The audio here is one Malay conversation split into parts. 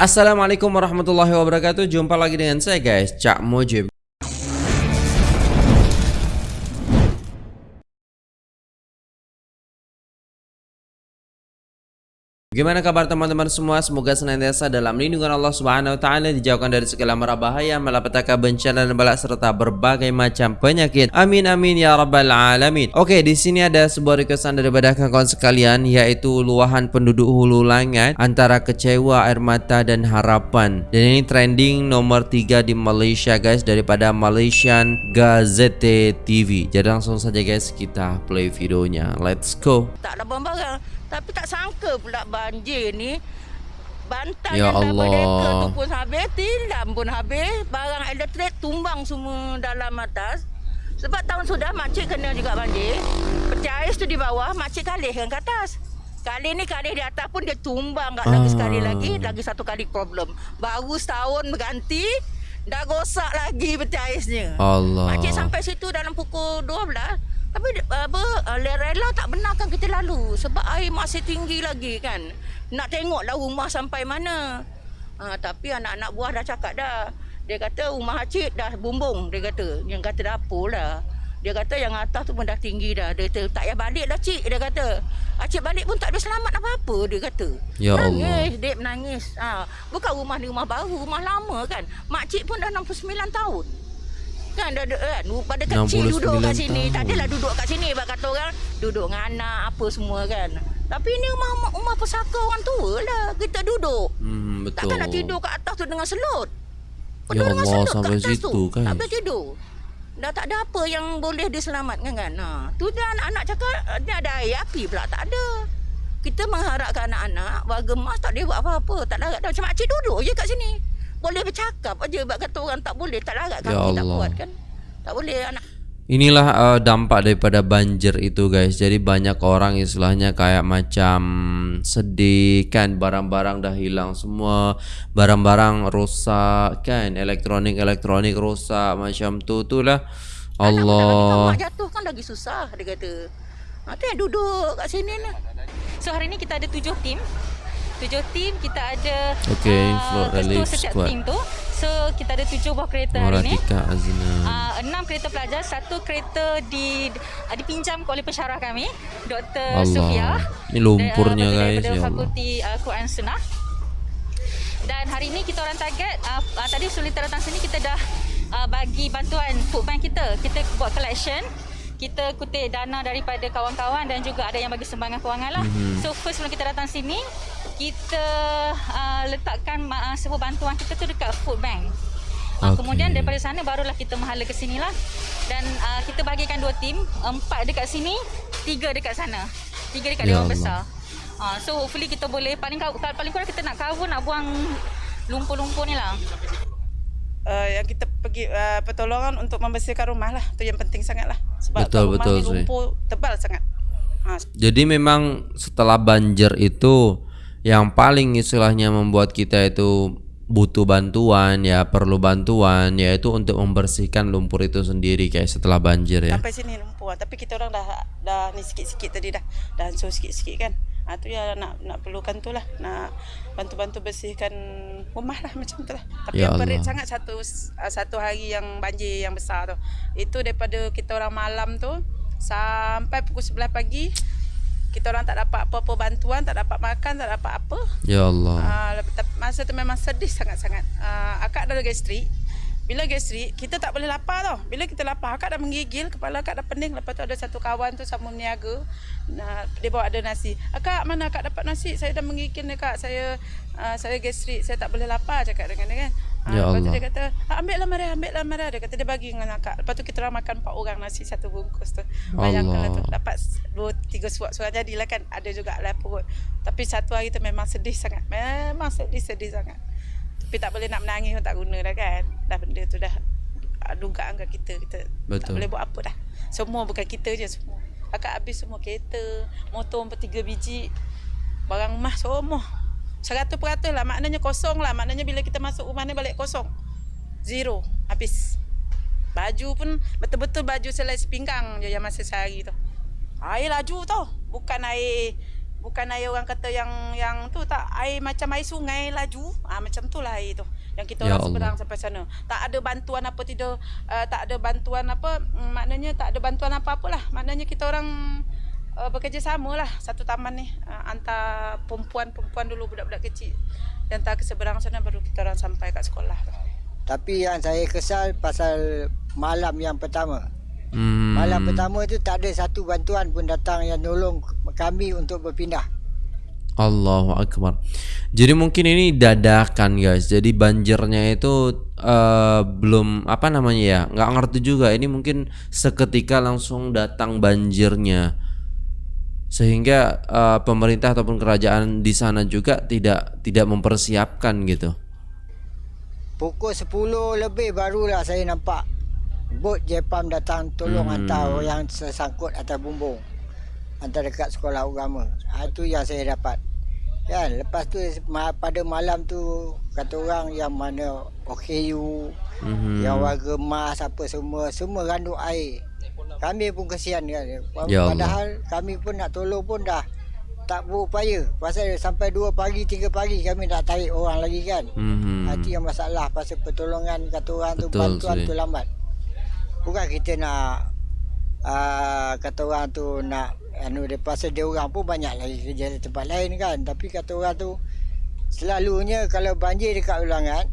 Assalamualaikum warahmatullahi wabarakatuh. Jumpa lagi dengan saya guys. Cak Mojib Gimana kabar teman-teman semua? Semoga senantiasa dalam lindungan Allah Subhanahu wa taala dijauhkan dari segala mara bahaya, malapetaka, bencana dan bala serta berbagai macam penyakit. Amin amin ya rabbal alamin. Oke, di sini ada sebuah requestan daripada kawan sekalian yaitu luahan penduduk Hulu Langat antara kecewa, air mata dan harapan. Dan ini trending nomor 3 di Malaysia guys daripada Malaysian Gazette TV. Jadi langsung saja guys kita play videonya. Let's go. Tak ada barang tapi tak sangka pula banjir ni. Bantal Ya yang Allah. tu pun habis Tilam pun habis. Barang elektrik tumbang semua dalam atas. Sebab tahun sudah makcik kena juga banjir. Peti ais tu di bawah Makcik kalihkan ke atas. Kali ni kalih di atas pun dia tumbang kat lagi Ah. sekali lagi Lagi satu kali problem. Baru setahun berganti Dah rosak lagi peti aisnya Allah. Makcik sampai situ dalam pukul 12 tapi apa uh, rela tak benarkan kita lalu sebab air masih tinggi lagi kan. Nak tengoklah rumah sampai mana. Ha, tapi anak-anak buah dah cakap dah. Dia kata rumah Acik dah bumbung dia kata. Yang kata dapur lah. Dia kata yang atas tu pun dah tinggi dah. Dia kata tak payah balik lah cik dia kata. Acik balik pun tak ada selamat apa-apa dia kata. Ya Allah. nangis, Dek menangis. Ha, bukan rumah ni rumah baru, rumah lama kan. Makcik pun dah 69 tahun. Kan dah ada kan pada kecil 69 duduk kat sini. tahun. Tak adalah duduk kat sini bab kata orang duduk dengan anak apa semua kan. Tapi ni rumah rumah, pesaka orang tua lah. Kita duduk. Hmm, betul. Takkan nak tidur kat atas tu dengan selut. Ya Tidur dengan Allah, selut kat sampai atas situ, tu. guys. Tak boleh tidur. Dah tak ada apa yang boleh diselamatkan kan. Ha, tu dia anak-anak cakap ni ada air api pula tak ada. Kita mengharapkan anak-anak warga emas tak boleh buat apa-apa. Tak larat dah. Macam makcik duduk je kat sini. Boleh bercakap aja. Sebab kata orang tak boleh. Tak larat Ya kaki tak Allah. kuat kan. Tak boleh anak Inilah uh, dampak daripada banjir itu guys. Jadi banyak orang istilahnya kayak macam sedih kan barang-barang dah hilang semua, barang-barang rosak kan, elektronik-elektronik rosak macam tu tu lah. Anak Allah. mak jatuh kan lagi susah dia kata. Ha, tu yang duduk kat sini ni. So hari ni kita ada tujuh tim. Tujuh tim kita ada Okey, ah, float relief setiap squad. tim tu. So kita ada tujuh buah kereta hari ni. Moratika Azna. Uh, enam kereta pelajar, satu kereta di uh, dipinjam oleh pensyarah kami, Dr. Sufia. Allah. Ini lumpurnya uh, guys ya. Fakulti uh, Quran Sunnah. Dan hari ini kita orang target uh, uh, tadi sebelum kita datang sini kita dah uh, bagi bantuan food bank kita. Kita buat collection. Kita kutip dana daripada kawan-kawan dan juga ada yang bagi sumbangan kewangan lah. Mhm. So first sebelum kita datang sini, kita uh, letakkan uh, sebuah bantuan kita tu dekat food bank. Uh, Okey. Kemudian daripada sana barulah kita menghala ke sini lah. Dan uh, kita bagikan dua tim, empat dekat sini, tiga dekat sana. Tiga dekat Ya Dewan Allah. Besar. Uh, so hopefully kita boleh paling paling kurang kita nak cover nak buang lumpur-lumpur ni lah. uh, yang kita pergi uh, pertolongan untuk membersihkan rumah lah. Tu yang penting sangat lah. Sebab Betul, rumah betul, ni lumpur tebal sangat. Ha, Jadi memang setelah banjir itu yang paling istilahnya membuat kita itu butuh bantuan ya perlu bantuan yaitu untuk membersihkan lumpur itu sendiri kayak setelah banjir ya. sampai sini lumpur. Tapi kita orang dah dah ni sikit-sikit tadi dah. Dah hancur sikit-sikit kan. Ha, tu yang nak nak perlukan tu lah. Nak bantu-bantu bersihkan rumah lah macam tu lah. Tapi Ya yang perit sangat satu uh, satu hari yang banjir yang besar tu. Itu daripada kita orang malam tu sampai pukul 11 pagi kita orang tak dapat apa-apa bantuan, tak dapat makan, tak dapat apa. Ya Allah. Ah, uh, masa tu memang sedih sangat-sangat. Uh, akak dah ada gastrik. Bila gastrik, kita tak boleh lapar tau. Bila kita lapar, akak dah menggigil, kepala akak dah pening. Lepas tu ada satu kawan tu sama meniaga. Nah, dia bawa ada nasi. Akak, mana akak dapat nasi? Saya dah menggigil ni kak. Saya uh, saya gastrik, saya tak boleh lapar cakap dengan dia kan. Ah, Ya lepas tu Allah. dia kata, ah, ambil lah Maria, ambil lah Maria. Dia kata dia bagi dengan akak. Lepas tu kita orang makan empat orang nasi satu bungkus tu. Bayangkanlah tu. Dapat dua, tiga suap suap jadilah kan. Ada juga lah perut. Tapi satu hari tu memang sedih sangat. Memang sedih-sedih sangat. Tapi tak boleh nak menangis pun tak guna dah kan. Dah benda tu dah ah, dugaan kat kita. Kita tak Betul. boleh buat apa dah. Semua bukan kita je semua. Akak habis semua kereta, motor empat tiga biji. Barang emas semua. Seratus peratus lah. Maknanya kosong lah. Maknanya bila kita masuk rumah ni balik kosong. Zero. Habis. Baju pun betul-betul baju selai sepinggang je yang masa sehari tu. Air laju tau. Bukan air bukan air orang kata yang yang tu tak air macam air sungai laju ah macam tu lah air tu yang kita Ya orang seberang sampai sana tak ada bantuan apa tidak uh, tak ada bantuan apa mm, maknanya tak ada bantuan apa-apalah maknanya kita orang uh, bekerjasama lah satu taman ni uh, hantar perempuan-perempuan dulu budak-budak kecil dan hantar ke seberang sana baru kita orang sampai kat sekolah. Tapi yang saya kesal pasal malam yang pertama. Hmm. Malam pertama tu tak ada satu bantuan pun datang yang nolong kami untuk berpindah. Allahu Akbar Jadi mungkin ini dadakan guys Jadi banjirnya itu uh, Belum apa namanya ya nggak ngerti juga Ini mungkin seketika langsung datang banjirnya Sehingga uh, pemerintah ataupun kerajaan di sana juga Tidak tidak mempersiapkan gitu Pukul 10 lebih barulah saya nampak bot Jepam datang tolong Hmm. hmm. hantar yang tersangkut atas bumbung. Hantar dekat sekolah agama. Ha, itu yang saya dapat. Kan, lepas tu ma- pada malam tu kata orang yang mana OKU, Mhm. yang warga mas apa semua, semua randuk air. Kami pun kesian kan. Ya Allah. Padahal kami pun nak tolong pun dah tak berupaya. Pasal sampai 2 pagi, 3 pagi kami nak tarik orang lagi kan. Mhm. Hmm. Itu yang masalah pasal pertolongan kata orang tu Betul, bantuan Suri. tu lambat. Bukan kita nak uh, kata orang tu nak anu dia pasal dia orang pun banyak lagi kerja di tempat lain kan. Tapi kata orang tu selalunya kalau banjir dekat ulangan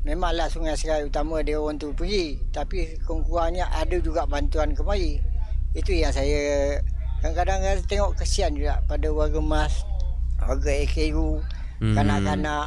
memanglah sungai serai utama dia orang tu pergi tapi kurang-kurangnya ada juga bantuan kemari. Itu yang saya kadang-kadang tengok kesian juga pada warga mas, warga AKU, Mhm. kanak-kanak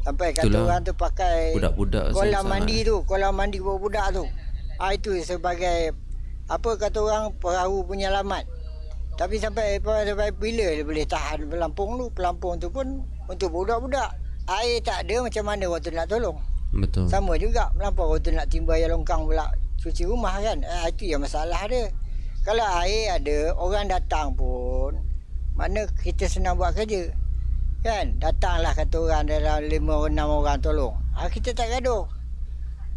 sampai kata Itulah. orang tu pakai Budak-budak kolam mandi tu, kolam mandi budak-budak tu. Ah itu sebagai apa kata orang perahu penyelamat. Tapi sampai sampai bila dia boleh tahan pelampung tu? Pelampung tu pun untuk budak-budak. Air tak ada macam mana orang tu nak tolong. Betul Sama juga orang tu nak timba air longkang pula cuci rumah kan. Ah itu yang masalah dia. Kalau air ada, orang datang pun mana kita senang buat kerja. Kan? Datanglah kata orang dalam 5 6 orang tolong. Ah kita tak gaduh.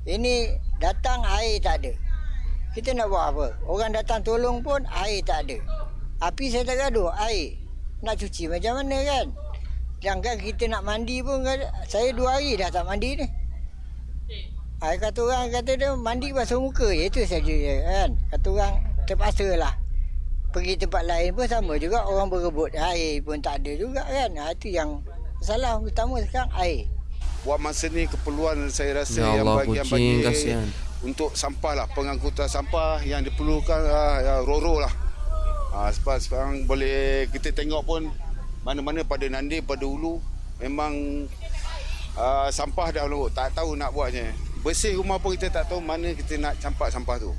Ini datang air tak ada. Kita nak buat apa? Orang datang tolong pun air tak ada. Api saya tak gaduh, air. Nak cuci macam mana kan? Jangan kita nak mandi pun saya dua hari dah tak mandi ni. Ai kata orang kata dia mandi basuh muka je itu saja je kan. Kata orang terpaksa lah. Pergi tempat lain pun sama juga orang berebut air pun tak ada juga kan. Ha, itu yang masalah utama sekarang air. buat masa ni keperluan saya rasa Ya yang Allah, bagi yang bagi kasihan. untuk sampah lah pengangkutan sampah yang diperlukan uh, ya, roro lah uh, sebab sekarang boleh kita tengok pun mana-mana pada Nandi pada Ulu memang uh, sampah dah lorot tak tahu nak buatnya bersih rumah pun kita tak tahu mana kita nak campak sampah tu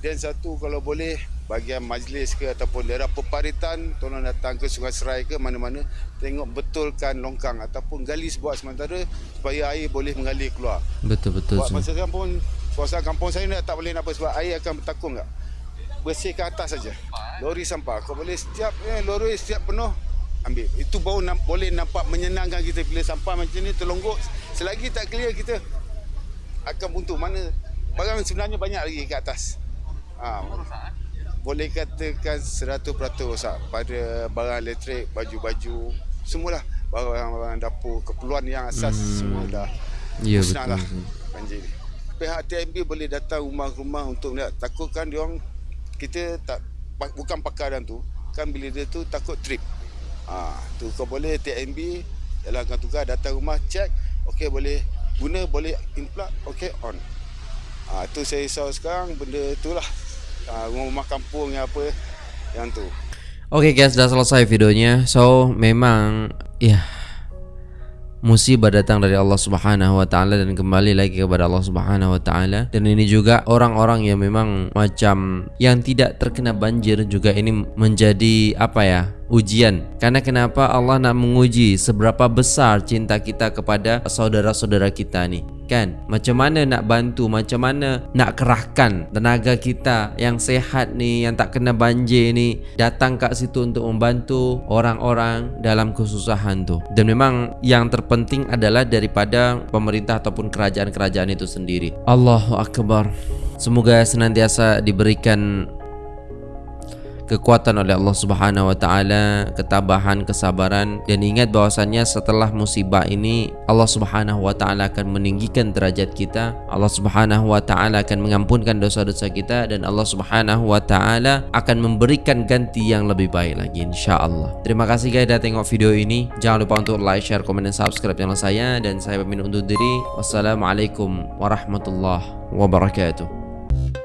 dan satu kalau boleh bahagian majlis ke ataupun daerah peparitan tolong datang ke Sungai Serai ke mana-mana tengok betulkan longkang ataupun gali sebuah sementara supaya air boleh mengalir keluar. Betul-betul Buat Sun. masa sekarang pun kawasan kampung saya ni tak boleh nak apa sebab air akan bertakung tak. Bersihkan atas saja. Lori sampah kau boleh setiap eh, lori setiap penuh ambil. Itu baru boleh nampak menyenangkan kita bila sampah macam ni terlonggok. Selagi tak clear kita akan buntu mana barang sebenarnya banyak lagi kat atas. Ha, boleh katakan 100% rosak pada barang elektrik, baju-baju, semualah barang-barang dapur, keperluan yang asas hmm. semua dah Ya musnah betul lah banjir ni. Pihak TMB boleh datang rumah-rumah untuk melihat. Takutkan dia orang kita tak bukan pakar dalam tu. Kan bila dia tu takut trip. Ha, tu kau boleh TMB jalankan tugas datang rumah check okey boleh guna boleh inplug okey on. Ha, tu saya risau sekarang benda tu lah. Ha, rumah kampung yang apa yang tu. Oke guys, sudah selesai videonya. So, memang ya musibah datang dari Allah Subhanahu wa taala dan kembali lagi kepada Allah Subhanahu wa taala. Dan ini juga orang-orang yang memang macam yang tidak terkena banjir juga ini menjadi apa ya? Ujian. Karena kenapa Allah nak menguji seberapa besar cinta kita kepada saudara-saudara kita ni. Kan? Macam mana nak bantu, macam mana nak kerahkan tenaga kita yang sehat ni, yang tak kena banjir ni datang kat situ untuk membantu orang-orang dalam kesusahan tu. Dan memang yang terpenting adalah daripada pemerintah ataupun kerajaan-kerajaan itu sendiri. Allahu akbar. Semoga senantiasa diberikan kekuatan oleh Allah Subhanahu wa taala, ketabahan, kesabaran dan ingat bahwasannya setelah musibah ini Allah Subhanahu wa taala akan meninggikan derajat kita. Allah Subhanahu wa taala akan mengampunkan dosa-dosa kita dan Allah Subhanahu wa taala akan memberikan ganti yang lebih baik lagi insyaallah. Terima kasih guys sudah tengok video ini. Jangan lupa untuk like, share, komen dan subscribe channel saya dan saya pamit undur diri. Wassalamualaikum warahmatullahi wabarakatuh.